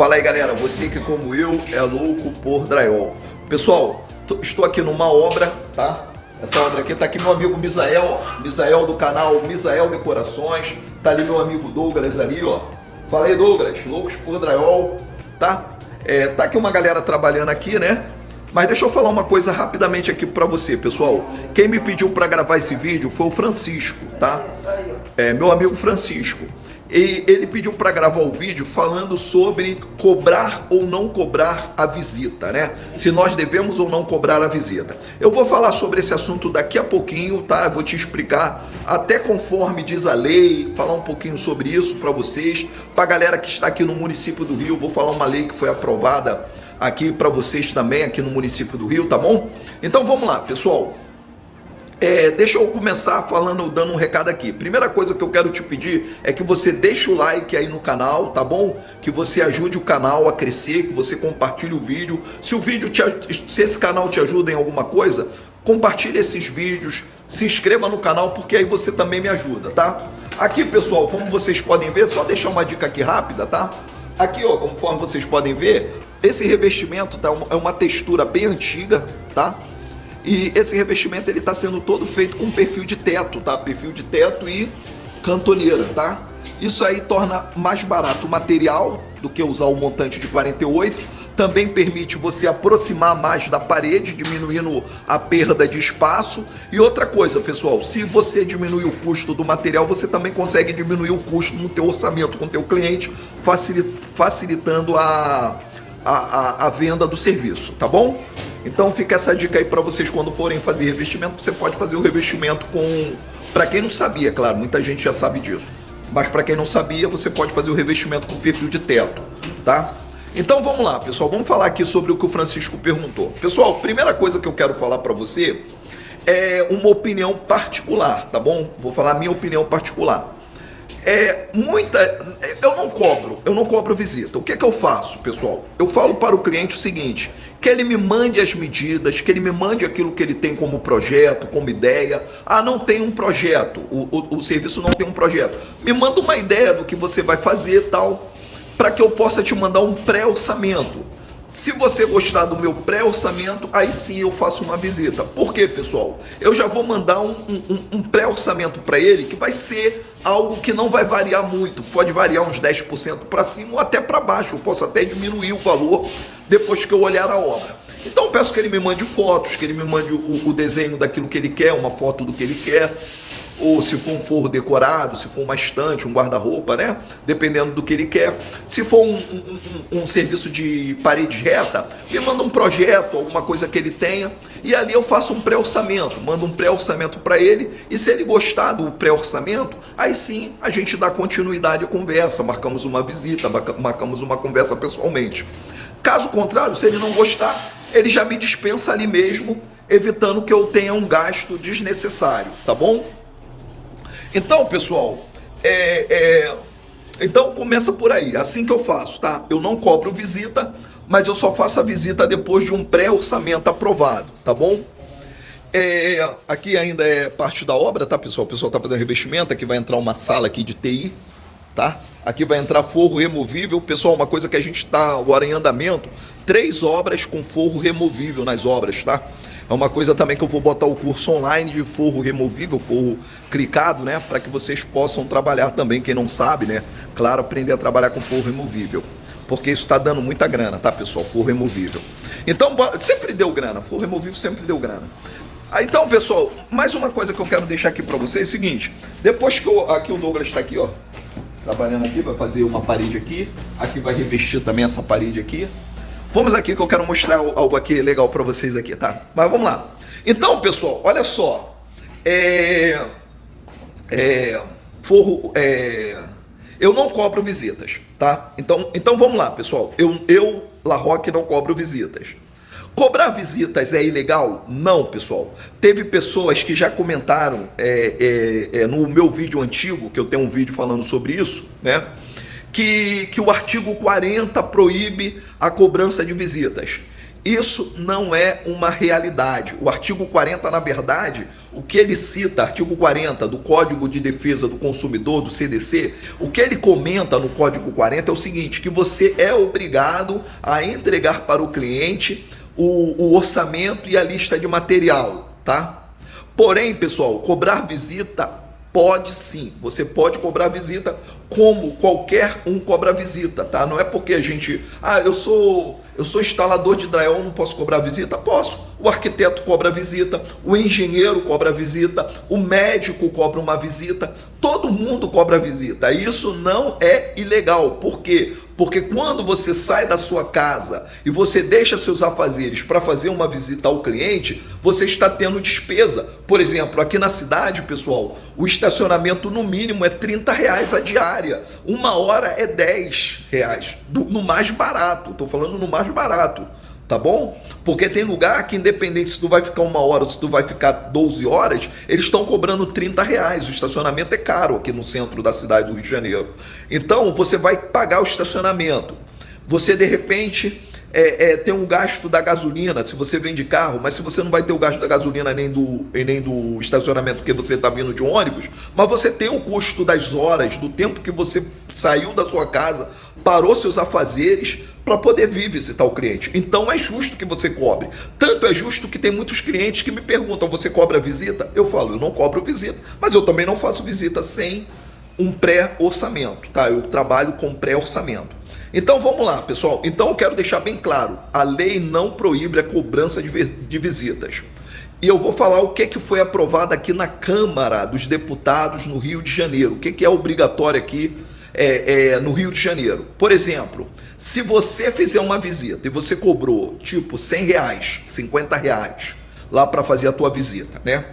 Fala aí galera, você que como eu é louco por drywall. Pessoal, estou aqui numa obra, tá? Essa obra aqui tá aqui meu amigo Misael, ó. Misael do canal Misael Decorações. Tá ali meu amigo Douglas ali, ó. Fala aí Douglas, loucos por drywall, tá? É, tá aqui uma galera trabalhando aqui, né? Mas deixa eu falar uma coisa rapidamente aqui para você, pessoal. Quem me pediu para gravar esse vídeo foi o Francisco, tá? É, meu amigo Francisco. E ele pediu para gravar o vídeo falando sobre cobrar ou não cobrar a visita, né? Se nós devemos ou não cobrar a visita. Eu vou falar sobre esse assunto daqui a pouquinho, tá? Eu vou te explicar até conforme diz a lei, falar um pouquinho sobre isso para vocês, para a galera que está aqui no município do Rio, vou falar uma lei que foi aprovada aqui para vocês também aqui no município do Rio, tá bom? Então vamos lá, pessoal. É, deixa eu começar falando, dando um recado aqui. Primeira coisa que eu quero te pedir é que você deixe o like aí no canal, tá bom? Que você ajude o canal a crescer, que você compartilhe o vídeo. Se o vídeo te, se esse canal te ajuda em alguma coisa, compartilhe esses vídeos, se inscreva no canal porque aí você também me ajuda, tá? Aqui, pessoal, como vocês podem ver, só deixar uma dica aqui rápida, tá? Aqui, ó, conforme vocês podem ver, esse revestimento tá é uma textura bem antiga, tá? E esse revestimento ele está sendo todo feito com perfil de teto, tá? Perfil de teto e cantoneira, tá? Isso aí torna mais barato o material do que usar o montante de 48. Também permite você aproximar mais da parede, diminuindo a perda de espaço. E outra coisa, pessoal, se você diminuir o custo do material, você também consegue diminuir o custo no teu orçamento com o teu cliente, facilitando a, a, a, a venda do serviço, tá bom? Então fica essa dica aí para vocês quando forem fazer revestimento, você pode fazer o revestimento com... Para quem não sabia, claro, muita gente já sabe disso. Mas para quem não sabia, você pode fazer o revestimento com perfil de teto, tá? Então vamos lá, pessoal, vamos falar aqui sobre o que o Francisco perguntou. Pessoal, primeira coisa que eu quero falar para você é uma opinião particular, tá bom? Vou falar a minha opinião particular. É muita. Eu não cobro, eu não cobro visita. O que é que eu faço, pessoal? Eu falo para o cliente o seguinte: que ele me mande as medidas, que ele me mande aquilo que ele tem como projeto, como ideia. Ah, não tem um projeto, o, o, o serviço não tem um projeto. Me manda uma ideia do que você vai fazer tal, para que eu possa te mandar um pré-orçamento. Se você gostar do meu pré-orçamento, aí sim eu faço uma visita. Por quê, pessoal? Eu já vou mandar um, um, um pré-orçamento para ele que vai ser algo que não vai variar muito. Pode variar uns 10% para cima ou até para baixo. Eu posso até diminuir o valor depois que eu olhar a obra. Então peço que ele me mande fotos, que ele me mande o, o desenho daquilo que ele quer, uma foto do que ele quer ou se for um forro decorado, se for uma estante, um guarda-roupa, né? Dependendo do que ele quer. Se for um, um, um, serviço de parede reta, me manda um projeto, alguma coisa que ele tenha, e ali eu faço um pré-orçamento, mando um pré-orçamento para ele, e se ele gostar do pré-orçamento, aí sim a gente dá continuidade à conversa, marcamos uma visita, marcamos uma conversa pessoalmente. Caso contrário, se ele não gostar, ele já me dispensa ali mesmo, evitando que eu tenha um gasto desnecessário, tá bom? Então, pessoal, é, é, então começa por aí, assim que eu faço, tá? Eu não cobro visita, mas eu só faço a visita depois de um pré-orçamento aprovado, tá bom? É, aqui ainda é parte da obra, tá, pessoal? O pessoal tá fazendo revestimento, aqui vai entrar uma sala aqui de TI, tá? Aqui vai entrar forro removível. Pessoal, uma coisa que a gente está agora em andamento, três obras com forro removível nas obras, tá? É uma coisa também que eu vou botar o curso online de forro removível, forro clicado, né? Para que vocês possam trabalhar também, quem não sabe, né? Claro, aprender a trabalhar com forro removível. Porque isso está dando muita grana, tá, pessoal? Forro removível. Então, sempre deu grana. Forro removível sempre deu grana. Ah, então, pessoal, mais uma coisa que eu quero deixar aqui para vocês é o seguinte. Depois que eu, aqui o Douglas está aqui, ó. Trabalhando aqui, vai fazer uma parede aqui. Aqui vai revestir também essa parede aqui. Vamos aqui que eu quero mostrar algo aqui legal para vocês aqui, tá? Mas vamos lá. Então, pessoal, olha só. É... É... Forro... É... Eu não cobro visitas, tá? Então, então vamos lá, pessoal. Eu, eu La Roque, não cobro visitas. Cobrar visitas é ilegal? Não, pessoal. Teve pessoas que já comentaram é, é, é, no meu vídeo antigo, que eu tenho um vídeo falando sobre isso, né? que, que o artigo 40 proíbe a cobrança de visitas. Isso não é uma realidade. O artigo 40, na verdade, o que ele cita, artigo 40 do Código de Defesa do Consumidor, do CDC, o que ele comenta no Código 40 é o seguinte, que você é obrigado a entregar para o cliente o, o orçamento e a lista de material, tá? Porém, pessoal, cobrar visita Pode sim, você pode cobrar visita como qualquer um cobra visita, tá? Não é porque a gente, ah, eu sou eu sou instalador de drywall, não posso cobrar visita? Posso. O arquiteto cobra visita, o engenheiro cobra visita, o médico cobra uma visita, todo mundo cobra visita. Isso não é ilegal. Por quê? Porque quando você sai da sua casa e você deixa seus afazeres para fazer uma visita ao cliente, você está tendo despesa. Por exemplo, aqui na cidade, pessoal, o estacionamento no mínimo é 30 reais a diária. Uma hora é 10 reais. no mais barato. Estou falando no mais barato tá bom? Porque tem lugar que, independente se tu vai ficar uma hora ou se tu vai ficar 12 horas, eles estão cobrando 30 reais. O estacionamento é caro aqui no centro da cidade do Rio de Janeiro. Então, você vai pagar o estacionamento. Você, de repente, é, é, tem um gasto da gasolina, se você vem de carro, mas se você não vai ter o gasto da gasolina nem do, nem do estacionamento porque você está vindo de ônibus, mas você tem o custo das horas, do tempo que você saiu da sua casa, parou seus afazeres, para poder vir visitar o cliente. Então é justo que você cobre. Tanto é justo que tem muitos clientes que me perguntam: você cobra visita? Eu falo: eu não cobro visita, mas eu também não faço visita sem um pré-orçamento, tá? Eu trabalho com pré-orçamento. Então vamos lá, pessoal. Então eu quero deixar bem claro: a lei não proíbe a cobrança de visitas. E eu vou falar o que, que foi aprovado aqui na Câmara dos Deputados no Rio de Janeiro. O que, que é obrigatório aqui é, é, no Rio de Janeiro. Por exemplo, se você fizer uma visita e você cobrou tipo 100 reais, 50 reais lá para fazer a tua visita, né?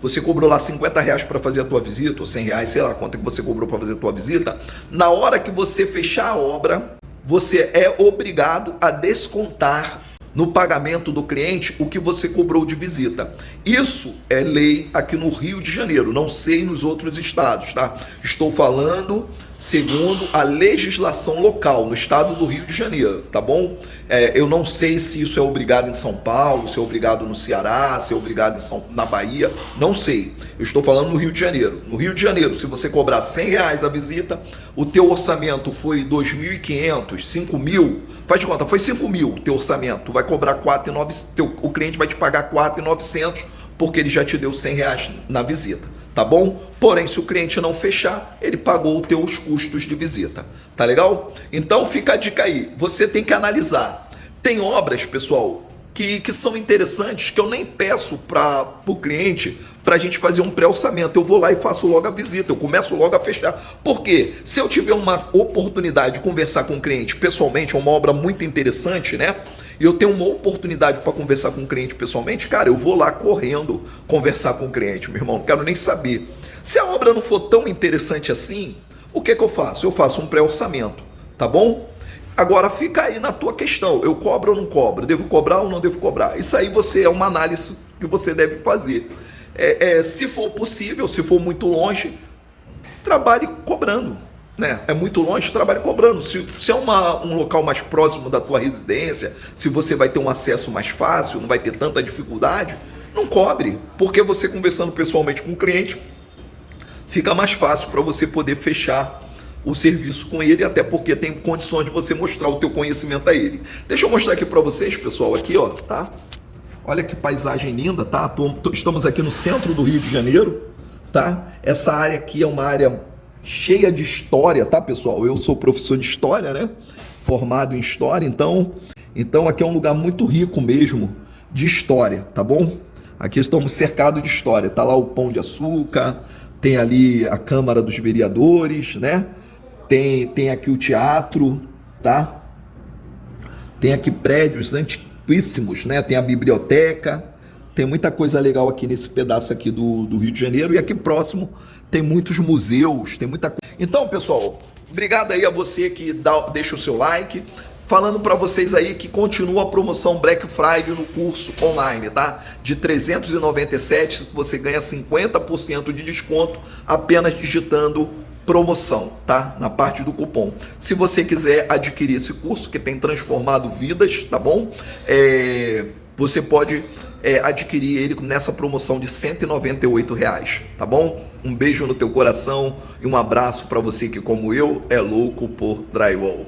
Você cobrou lá 50 reais para fazer a tua visita, ou 100 reais, sei lá quanto que você cobrou para fazer a tua visita. Na hora que você fechar a obra, você é obrigado a descontar no pagamento do cliente o que você cobrou de visita. Isso é lei aqui no Rio de Janeiro, não sei nos outros estados, tá? Estou falando segundo a legislação local no estado do Rio de Janeiro, tá bom? É, eu não sei se isso é obrigado em São Paulo, se é obrigado no Ceará, se é obrigado São, na Bahia, não sei. Eu estou falando no Rio de Janeiro. No Rio de Janeiro, se você cobrar 100 reais a visita, o teu orçamento foi 2.500, 5 mil, faz de conta, foi 5 mil o teu orçamento, tu vai cobrar 4.900, o cliente vai te pagar 4.900 porque ele já te deu 100 reais na visita tá bom? Porém, se o cliente não fechar, ele pagou os teus custos de visita, tá legal? Então fica a dica aí, você tem que analisar. Tem obras, pessoal, que, que são interessantes que eu nem peço para o cliente para a gente fazer um pré-orçamento. Eu vou lá e faço logo a visita, eu começo logo a fechar. Por quê? Se eu tiver uma oportunidade de conversar com o cliente pessoalmente, é uma obra muito interessante, né? E eu tenho uma oportunidade para conversar com o cliente pessoalmente, cara, eu vou lá correndo conversar com o cliente, meu irmão, não quero nem saber. Se a obra não for tão interessante assim, o que, que eu faço? Eu faço um pré-orçamento, tá bom? Agora fica aí na tua questão, eu cobro ou não cobro? Devo cobrar ou não devo cobrar? Isso aí você é uma análise que você deve fazer. É, é, se for possível, se for muito longe, trabalhe cobrando né? É muito longe, trabalha cobrando. Se, se é uma, um local mais próximo da tua residência, se você vai ter um acesso mais fácil, não vai ter tanta dificuldade, não cobre, porque você conversando pessoalmente com o cliente, fica mais fácil para você poder fechar o serviço com ele, até porque tem condições de você mostrar o teu conhecimento a ele. Deixa eu mostrar aqui para vocês, pessoal, aqui, ó, tá? Olha que paisagem linda, tá? Estamos aqui no centro do Rio de Janeiro, tá? Essa área aqui é uma área cheia de história, tá, pessoal? Eu sou professor de história, né? Formado em história, então, então aqui é um lugar muito rico mesmo de história, tá bom? Aqui estamos cercados de história. Tá lá o Pão de Açúcar, tem ali a Câmara dos Vereadores, né? Tem, tem aqui o teatro, tá? Tem aqui prédios antiquíssimos, né? Tem a biblioteca, tem muita coisa legal aqui nesse pedaço aqui do, do Rio de Janeiro e aqui próximo tem muitos museus, tem muita coisa. Então, pessoal, obrigado aí a você que dá, deixa o seu like. Falando para vocês aí que continua a promoção Black Friday no curso online, tá? De 397 você ganha 50% de desconto apenas digitando promoção, tá? Na parte do cupom. Se você quiser adquirir esse curso que tem transformado vidas, tá bom? É, você pode é, adquirir ele nessa promoção de 198 reais, tá bom? Um beijo no teu coração e um abraço para você que, como eu, é louco por drywall.